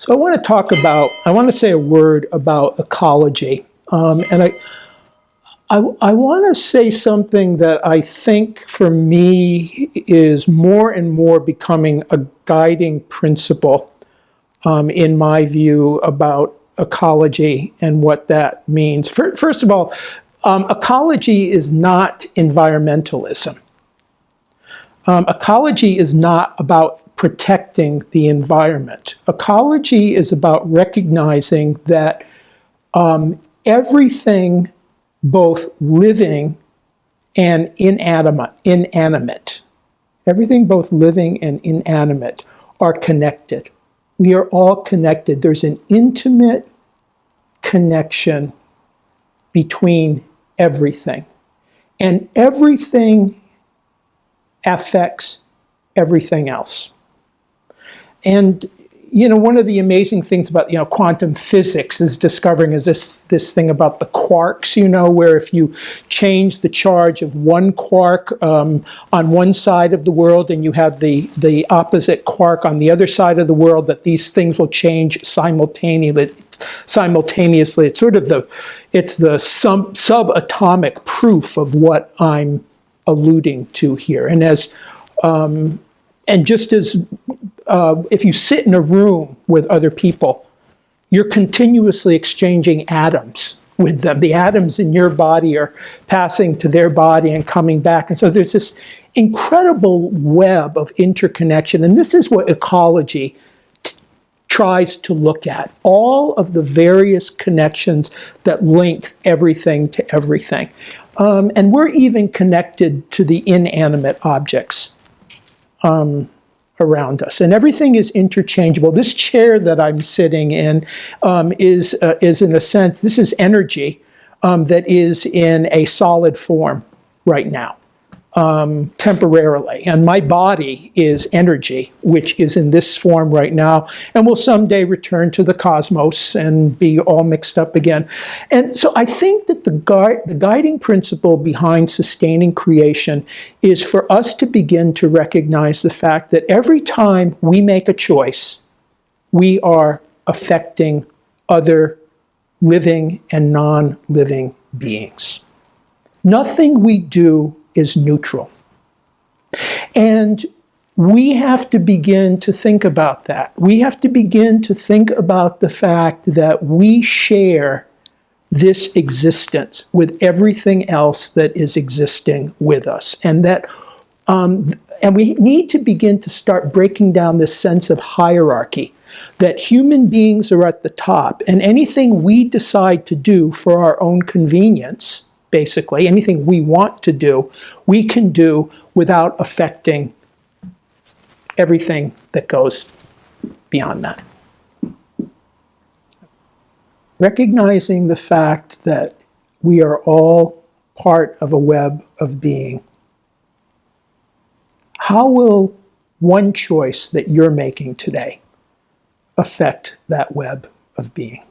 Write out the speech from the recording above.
So I want to talk about, I want to say a word about ecology. Um, and I, I, I want to say something that I think for me is more and more becoming a guiding principle um, in my view about ecology and what that means. First of all, um, ecology is not environmentalism. Um, ecology is not about protecting the environment. Ecology is about recognizing that um, everything, both living and inanimate, inanimate, everything both living and inanimate are connected. We are all connected. There's an intimate connection between everything. And everything affects everything else. And you know, one of the amazing things about, you know, quantum physics is discovering is this, this thing about the quarks, you know, where if you change the charge of one quark um, on one side of the world and you have the, the opposite quark on the other side of the world, that these things will change simultaneously. simultaneously. It's sort of the, it's the sub, subatomic proof of what I'm alluding to here. And as, um, and just as uh, if you sit in a room with other people, you're continuously exchanging atoms with them. The atoms in your body are passing to their body and coming back. And so there's this incredible web of interconnection. And this is what ecology tries to look at. All of the various connections that link everything to everything. Um, and we're even connected to the inanimate objects. Um, around us. And everything is interchangeable. This chair that I'm sitting in um, is, uh, is in a sense, this is energy um, that is in a solid form right now um, temporarily. And my body is energy, which is in this form right now, and will someday return to the cosmos and be all mixed up again. And so I think that the, gui the guiding principle behind sustaining creation is for us to begin to recognize the fact that every time we make a choice, we are affecting other living and non-living beings. Nothing we do is neutral. And we have to begin to think about that. We have to begin to think about the fact that we share this existence with everything else that is existing with us. And that um, and we need to begin to start breaking down this sense of hierarchy that human beings are at the top and anything we decide to do for our own convenience basically. Anything we want to do, we can do without affecting everything that goes beyond that. Recognizing the fact that we are all part of a web of being. How will one choice that you're making today affect that web of being?